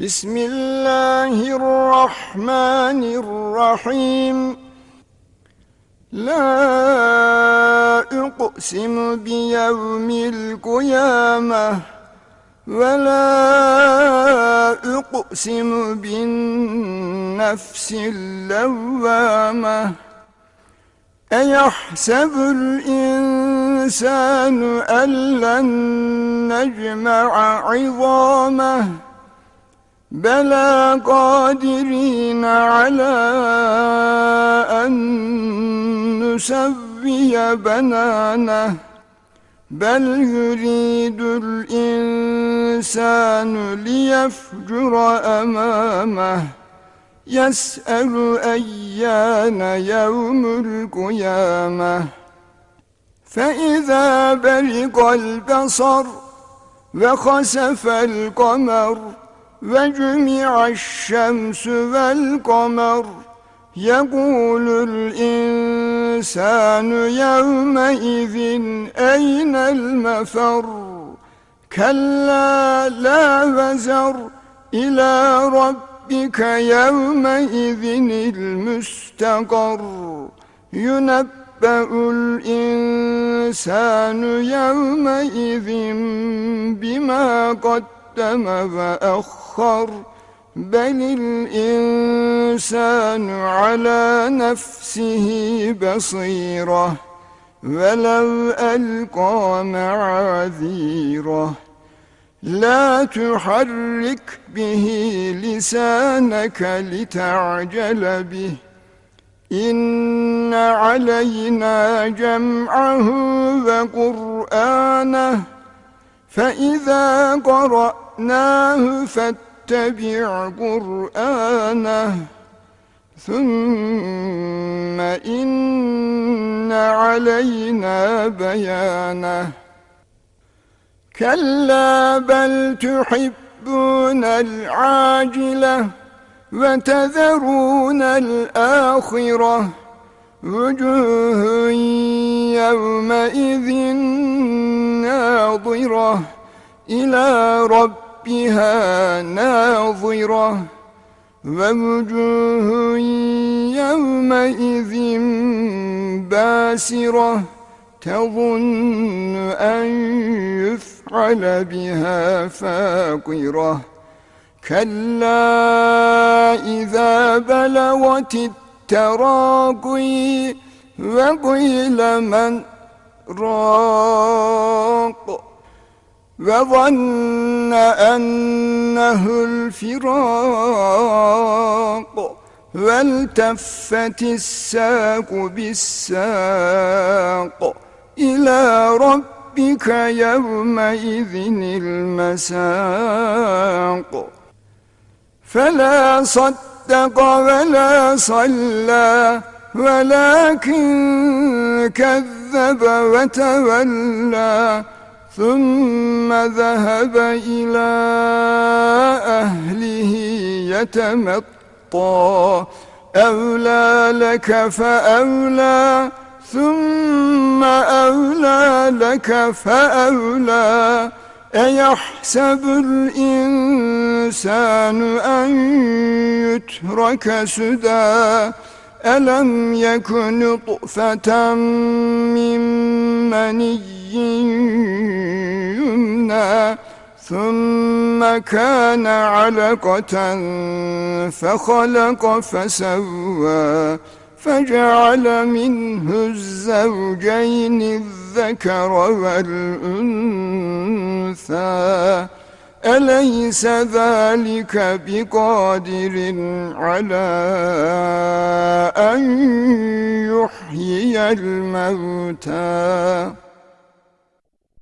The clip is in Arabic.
بسم الله الرحمن الرحيم. لا أقسم بيوم القيامة ولا أقسم بالنفس اللوامة. أيحسب الإنسان أن لن نجمع عظامه؟ بلى قادرين على أن نسوي بنانه بل يريد الإنسان ليفجر أمامه يسأل أيان يوم القيامة. فإذا برق البصر وخسف القمر وجمع الشمس والقمر يقول الإنسان يومئذ أين المفر كلا لا وزر إلى ربك يومئذ المستقر ينبأ الإنسان يومئذ بما قد قدم وأخر بل الإنسان على نفسه بصيرة ولو ألقى معاذيره. لا تحرك به لسانك لتعجل به. إن علينا جمعه وقرآنه فإذا قرأ قرأناه فاتبع قرآنه ثم إن علينا بيانه. كلا بل تحبون العاجلة وتذرون الآخرة. وجوه يومئذ ناظرة. إلى رب ربها ناظرة ووجوه يومئذ باسرة تظن أن يفعل بها فاقرة كلا إذا بلغت التراقي وقيل من راق وظن أنه الفراق والتفت الساق بالساق إلى ربك يومئذ المساق فلا صدق ولا صلى ولكن كذب وتولى ثم ذهب إلى أهله يتمطى. أولى لك فأولى ثم أولى لك فأولى. أيحسب الإنسان أن يترك سدى؟ ألم يكن طؤفة من مني؟ يمنى ثم كان علقة فخلق فسوى فجعل منه الزوجين الذكر والأنثى. أليس ذلك بقادر على أن يحيي الموتى؟